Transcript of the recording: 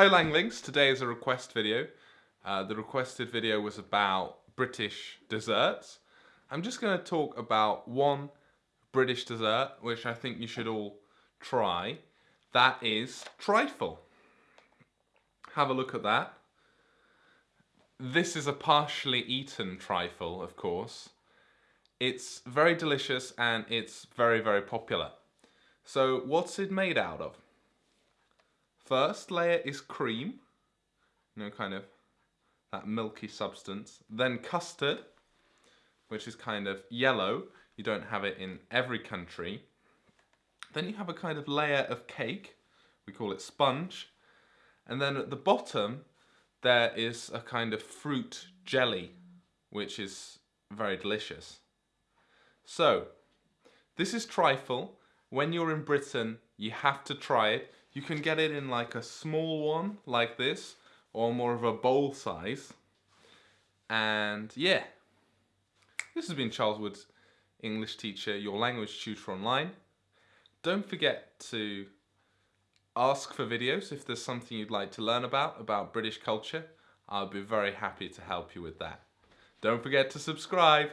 Hi Langlings, today is a request video. Uh, the requested video was about British desserts. I'm just going to talk about one British dessert which I think you should all try. That is trifle. Have a look at that. This is a partially eaten trifle, of course. It's very delicious and it's very, very popular. So what's it made out of? First layer is cream, you know, kind of that milky substance. Then custard, which is kind of yellow. You don't have it in every country. Then you have a kind of layer of cake. We call it sponge. And then at the bottom, there is a kind of fruit jelly, which is very delicious. So, this is trifle. When you're in Britain, you have to try it. You can get it in like a small one, like this, or more of a bowl size. And yeah, this has been Charles Woods, English teacher, your language tutor online. Don't forget to ask for videos if there's something you'd like to learn about, about British culture. I'll be very happy to help you with that. Don't forget to subscribe.